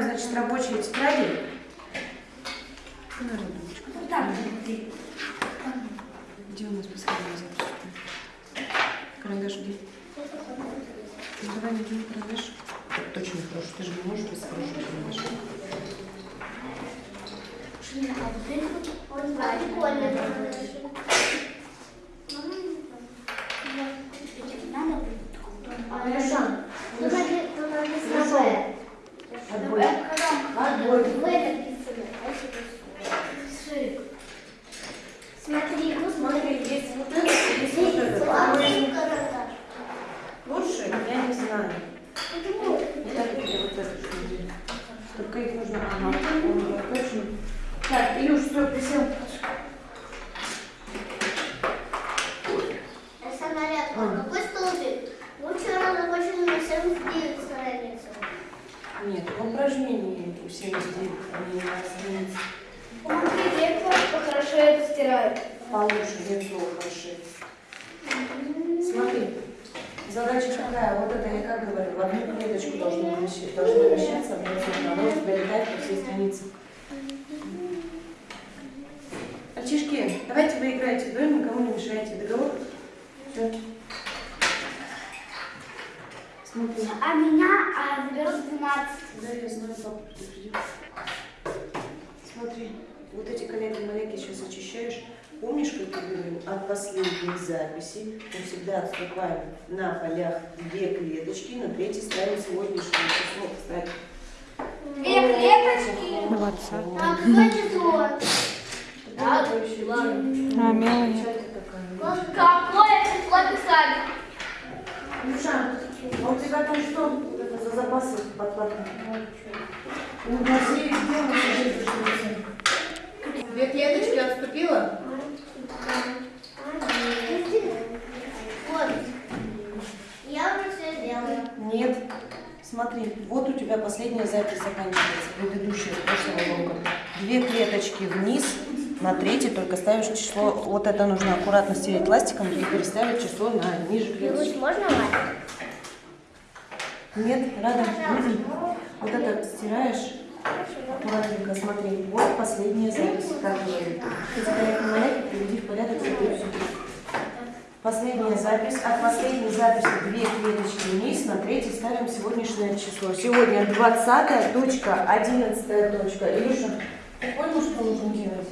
Открываем, значит, рабочие тетради. Так. Где у нас последняя запись? Карандаш где? Ну, давай найдем карандаш. Точно хороший, ты же не можешь без хорошего карандаша. Он прикольный. Алеша, Ну, надо- ну, надо Ну, с собой. отбой. Отбой. В написано. а что это? Смотри, ну Смотри, есть вот это, есть вот смотри. это. Смотри, карандаш. Лучше? Я не знаю. Почему? Я так тебе вот это что Только их нужно... Ага, ага, точно. Так, Илюш, все, присел. Самолет. А. Какой столбик? Лучше разработчик на 79 страницу. Нет, упражнение 79, они на странице. Смотри, зеркало хорошо это стирает. Лицо хороши. Смотри, задача какая? Вот это я как говорю, в одну клеточку должно вмещаться, должно цветно, оно у тебя летает по всей странице. Мальчишки, давайте вы играете вдвоем, никому не мешайте. Договор? Все. Смотри. А меня а, заберут 12. Да, я знаю, папа предупредил. Смотри, вот эти коллеги-маленьки сейчас очищаешь. Помнишь, как я говорил, от последней записи мы всегда отступаем на полях две клеточки, на третьей ставим сегодняшнее число. Кстати. Две клеточки. Молодца. А какое число? Да, вообще, А, Мелани. Какое число писали? Миша, а у тебя там что это за запасы подплатные? Ну, на Две клеточки отступила? Вот. Я уже все сделала. Нет. Смотри, вот у тебя последняя запись заканчивается, предыдущая, с прошлого урока. Две клеточки вниз, на третьей только ставишь число. Вот это нужно аккуратно стереть ластиком и переставить число на ниже клеточки. можно мать? Нет, рада? Вот это стираешь аккуратненько, смотри. Вот последняя запись, как говорит. Эти коллеги приведи в порядок, всё. Последняя запись. От последней записи две клеточки вниз, на третьей ставим сегодняшнее число. Сегодня 20 точка, 11 точка. Илюша, ты понял, что нужно делать?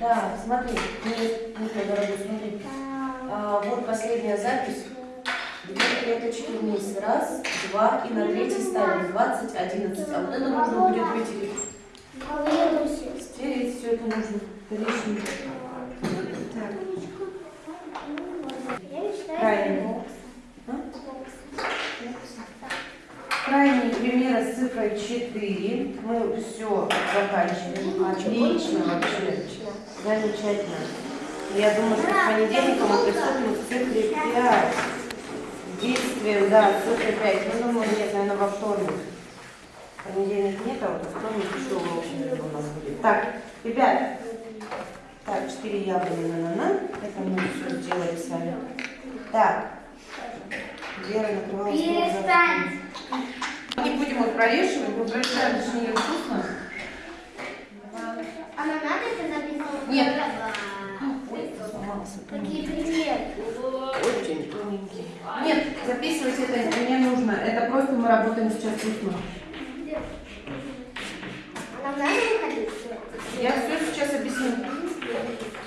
Да, смотри, нет, Ника, дорогой, смотри. А, вот последняя запись. Две клеточки вниз. Раз, два, и на третий ставим 20, 11. А вот это нужно будет вытереть. Стереть все это нужно. Лишнее. Так, крайний. А? Крайний пример с цифрой 4. Мы все заканчиваем. Отлично вообще. Замечательно. Я думаю, что с понедельника мы приступим к цифре 5. Действием, да, цифра 5. Ну, думаю, нет, наверное, во вторник. Понедельник нет, а вот во вторник еще урок у нас будет. Так, ребят, так, 4 яблони на на Это мы все сделали с вами. Так, Вера накрывала Перестань. Не будем их прорешивать, мы прорешаем, же не вкусно. А нам надо это записывать? Нет. Какие примеры? Очень тоненький. Нет, записывать это не нужно. Это просто мы работаем сейчас устно. А нам надо выходить? Я все сейчас объясню.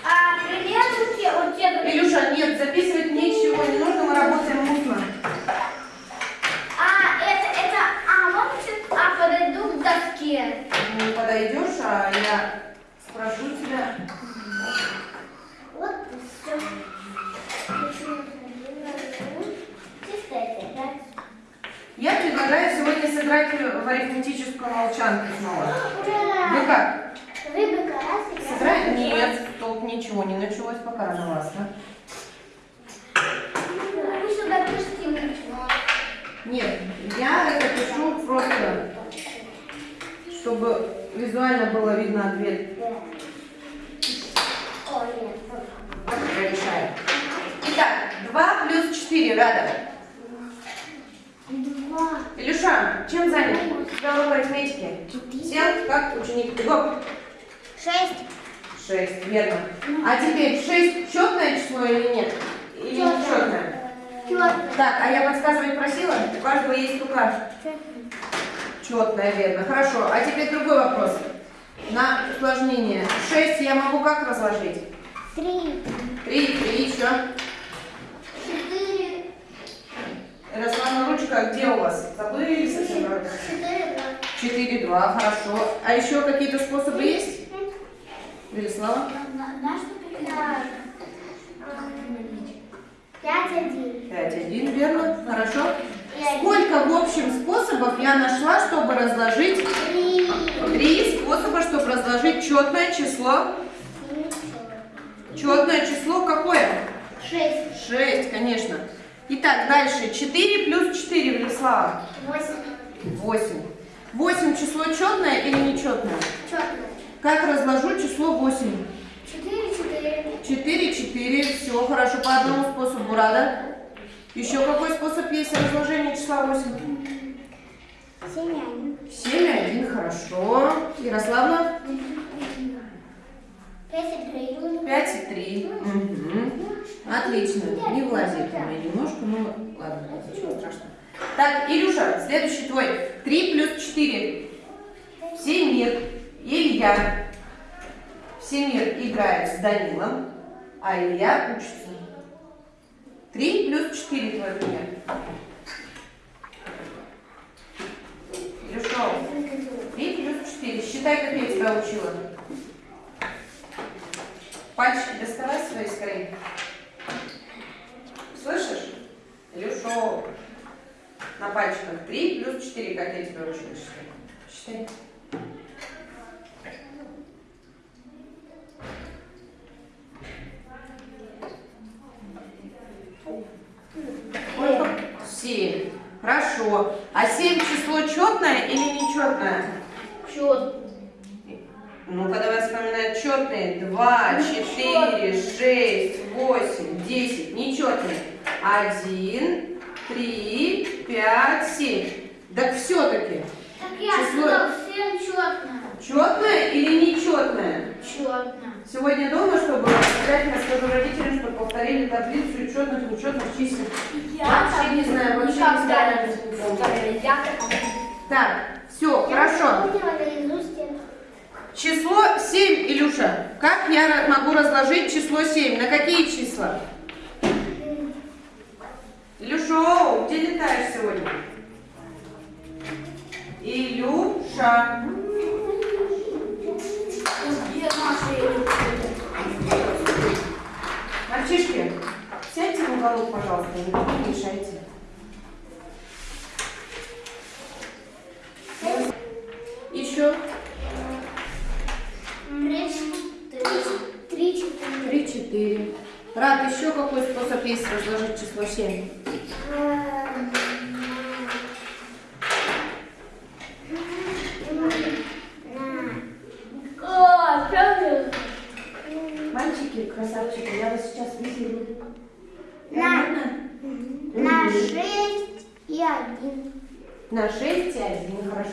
А примеры у тебя, у тебя Илюша, нет, записывать ничего не нужно, мы работаем устно. А, это, это, а, вот чуть- а, подойду к доске. Не подойдешь, а я спрошу тебя. Вот и все. Чисто это, да? Я предлагаю сегодня сыграть в арифметическую молчанку снова. Вы Ура! как? Рыбка раз? Нет, толк ничего не началось, пока сюда пишите ничего. Нет, я это пишу просто чтобы визуально было видно ответ. Итак, 2 плюс 4, Рада. Илюша, чем занят? У тебя урок арифметики. Сел, как ученик. Гоп. Шесть. 6, верно. А теперь 6 четное число или нет? Или Чётное. нечетное? Четко. Так, а я подсказывать просила? У каждого есть рука. Четное, верно. Хорошо. А теперь другой вопрос. На усложнение. 6 я могу как разложить? Три. 3, 3 еще. Четыре. Ручка где у вас? Забыли совсем? правда? Четыре. два. 4, 2, хорошо. А еще какие-то способы есть? Велислава? Пятнадцать? Пять один. 5, 1, верно. Хорошо. Один. Сколько в общем способов я нашла, чтобы разложить Три. Три способа, чтобы разложить четное число. Четное число какое? Шесть. Шесть, конечно. Итак, дальше. 4 плюс 4, Велислава. Восемь. 8. 8 число четное или нечетное? Четко. Как разложу число 8? Четыре. Четыре. 4, 4. Все, хорошо. По одному способу рада. Еще какой способ есть разложения числа 8? Семь один. 7, 1, хорошо. Ярославна? Пять и три. 5 и 3. Отлично. Не влазит у меня немножко, но ладно, ничего страшного. Так, Илюша, следующий твой. 3 плюс 4. Всемир, Илья. Всемир играет с Данилом, а Илья учится. 3 плюс 4 твой пример. Илюша, 3 плюс 4. Считай, как я тебя учила. Пальчики доставай свои скорее. Илюшо. На пальчиках 3 плюс 4, как я тебя учила считать. Считай. 7. Хорошо. А 7 число четное или нечетное? Четко. Ну-ка, давай вспоминать четные. 2, 4, 6, 8, 10. Нечетные. 1, 3, 5, 7. Так все-таки. Так я Число. всем четно. Четное или нечетное? Четно. Сегодня дома, чтобы обязательно скажу родителям, чтобы повторили таблицу четных, нечетных чисел. Вообще не знаю, вообще не знаю. Так, все, хорошо. Число 7, Илюша. Как я могу разложить число 7? На какие числа? Илюша, где летаешь сегодня? Илюша. Мальчишки, сядьте в уголок, пожалуйста, не мешайте. Еще Три, четыре. 3, 4. Рад, еще какой способ есть разложить число 7? О, правда? Мальчики, красавчики, я вас сейчас вызову. На. Нормально? На Мгм. шесть и один. На 6 и 1, хорошо.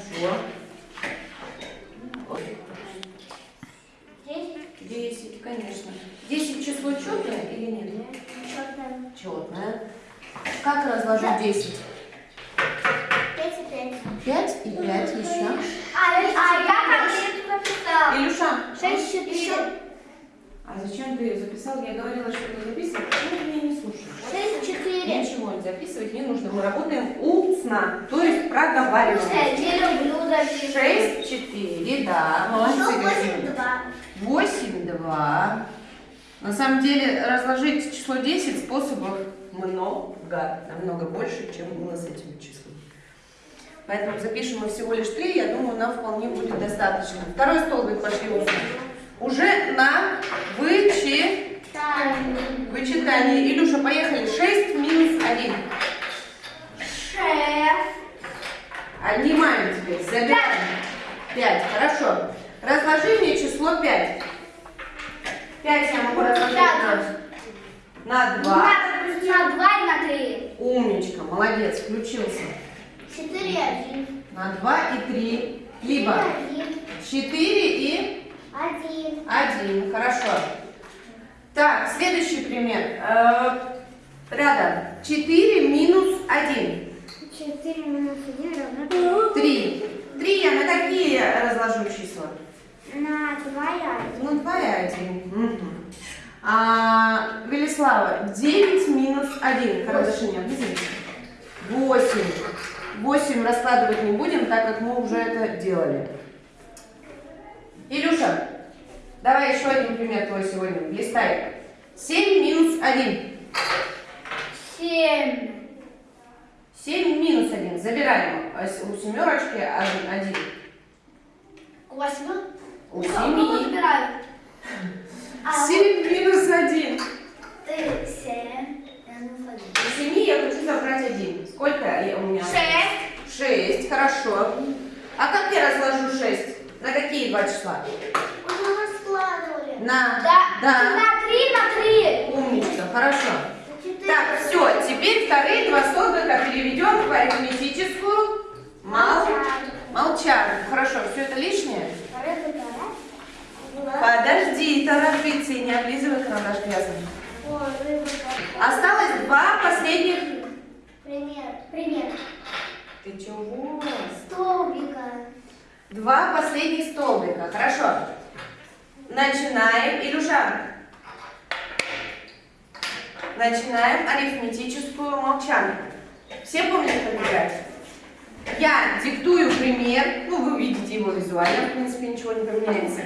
Здесь 10, конечно. 10 число четное или нет? четно. Четное. Как разложу 10? Пять и пять. 5 и 5 еще. А, а я конкретно написала. Илюша, Шесть, четыре. А зачем ты записал? Я говорила, что не записывать. Почему ты меня не слушаешь? Шесть, четыре. Ничего не записывать не нужно. Мы работаем устно, то есть проговариваем. Не люблю записывать. 6, 4, да, молодцы. Восемь, два. 8, 2. На самом деле разложить число 10 способов много, намного больше, чем было с этим числом. Поэтому запишем мы всего лишь 3, я думаю, нам вполне будет достаточно. Второй столбик пошли устно. Уже на вычи... Тайм. вычитание. Илюша, поехали. 6 минус 1. Шесть. Отнимаем теперь, забираем. 5. Хорошо. Разложи мне число 5. 5 я могу разложить на, на 2. На два и на три. Умничка, молодец, включился. Четыре, один. На 2 и 3. Либо Один. 4 и Один. 1. Хорошо. Так, следующий пример. Э, рядом. 4 минус 1. Четыре минус один равно 3. 3 я на какие разложу числа? На два и один. Ну, 2 и 1. А, Велислава, 9 минус 1. Хорошо, не. 8. 8 раскладывать не будем, так как мы уже это делали. Илюша, давай еще один пример твой сегодня. Листай. 7 минус 1. Семь. 7 минус 1. Забираем. А У семерочки 1. Восемь. У Ну, 7. забираю. А 7 минус 1. ты семь. минус один. У 7 я хочу забрать 1. Сколько у меня? Шесть. 6, хорошо. А как я разложу 6? На какие два числа? Уже раскладывали. На. Да. Да. На три, на три. Умничка, хорошо. Так, все, теперь вторые два столбика переведем в арифметическую мол... молчанку. Хорошо, все это лишнее? Подожди, торопиться и не облизывай карандаш грязный. Осталось два последних... Пример. Пример. Ты чего? Столбика. Два последних столбика. Хорошо. Начинаем. Илюша. Начинаем арифметическую молчанку. Все помнят, как играть? Я диктую пример. Ну, вы увидите его визуально. В принципе, ничего не поменяется.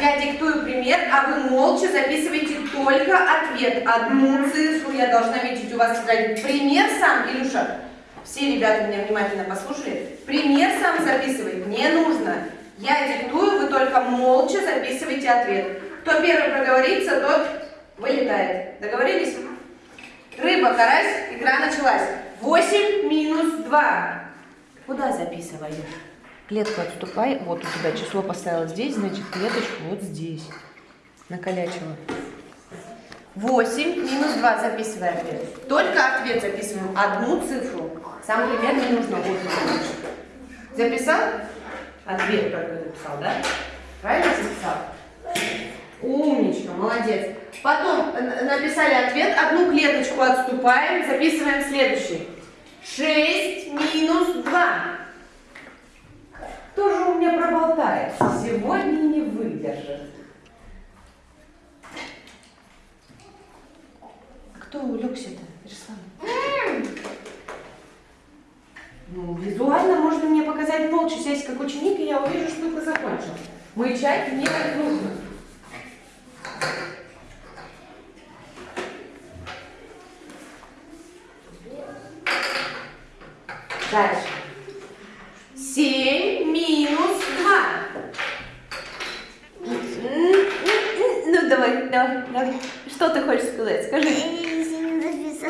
Я диктую пример, а вы молча записываете только ответ. Одну цифру я должна видеть у вас. Пример сам, Илюша, все ребята меня внимательно послушали. Пример сам записывать не нужно. Я диктую, вы только молча записываете ответ. Кто первый проговорится, тот вылетает. Договорились? Рыба, карась, игра началась. 8 минус 2. Куда записываешь? Клетку отступай. Вот у тебя число поставила здесь, значит клеточку вот здесь. Накалячила. 8 минус 2 записывай ответ. Только ответ записываем. Одну цифру. Сам пример не нужно. Он. Записал? Ответ только записал, да? Правильно записал? Умничка, молодец. Потом э, написали ответ, одну клеточку отступаем, записываем следующий. 6 минус 2. Кто же у меня проболтается? Сегодня не выдержит. А кто улегся-то, Ярослав? Ну, визуально можно мне показать молча, сесть как ученик, и я увижу, что ты закончил. Мычать мне не нужно. Дальше. 7 минус 2. Ну, давай, давай, давай. Что ты хочешь сказать? Скажи.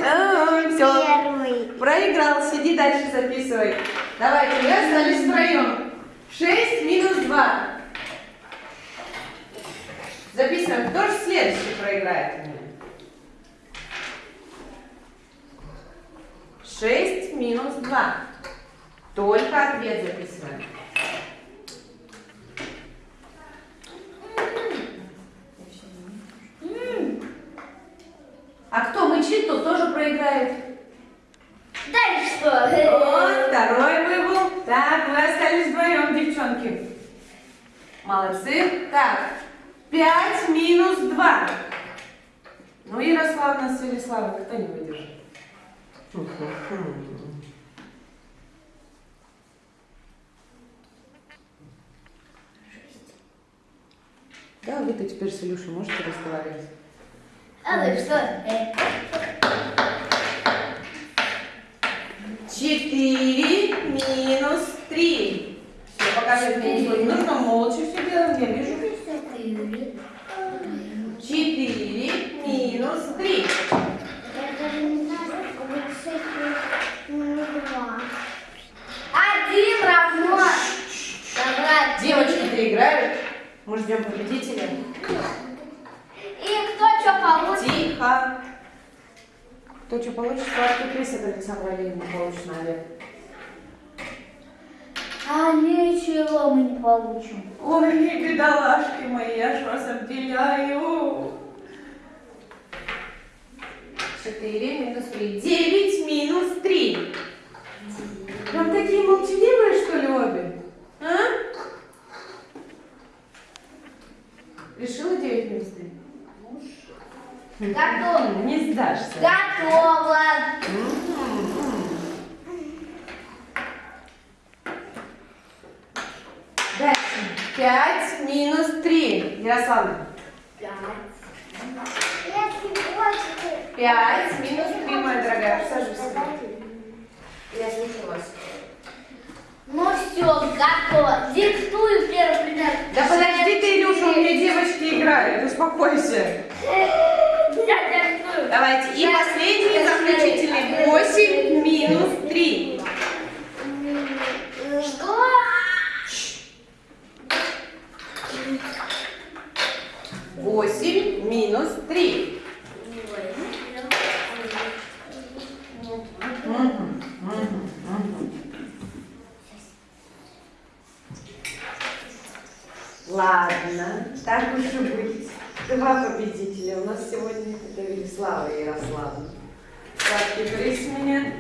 А, всё. Первый. Проиграл, сиди дальше записывай. Давайте, мы остались втроем. 6 минус 2. Записываем. Кто же следующий проиграет у меня? 6 минус 2. Только ответ записываем. А кто мычит, тот тоже проиграет. Дальше что? Вот, второй выбыл. Так, вы остались вдвоем, девчонки. Молодцы. Так, 5 минус 2. Ну, Ярославна с Велиславой, кто не выдержит? Да, вы-то теперь с Илюшей можете разговаривать. А вы что? 4 минус 3. Все, покажи мне ничего не нужно, молча все делаем, я вижу. четыре. 4 минус 3. Я даже не знаю, сколько будет шесть минус два. Один равно. Собрать. Мы ждем победителя. И кто что получит? Тихо. Кто что получит, приз от Александра Оленина получит на обед. А ничего мы не получим. Ой, бедолашки мои, я ж вас обделяю. Четыре минус три. Девять минус три. Вам такие молчаливые, что ли, обе? А? Решила девять минус три? Готово. Не сдашься. Готово. Дальше. Пять минус три. Ярославна. Пять минус три, моя дорогая. Сажусь. Я слушаю вас. Ну все, готово. Диктую первый пример. Да подожди ты, Илюша, у меня девочки играют. Успокойся. Я диктую. Давайте. И последний заключительный. Восемь минус три. Что? Восемь минус три. Мгм, мгм, мгм. Ладно, так уж и быть. Два победителя у нас сегодня. Это Велислава и Ярославна. Сладкий приз меня.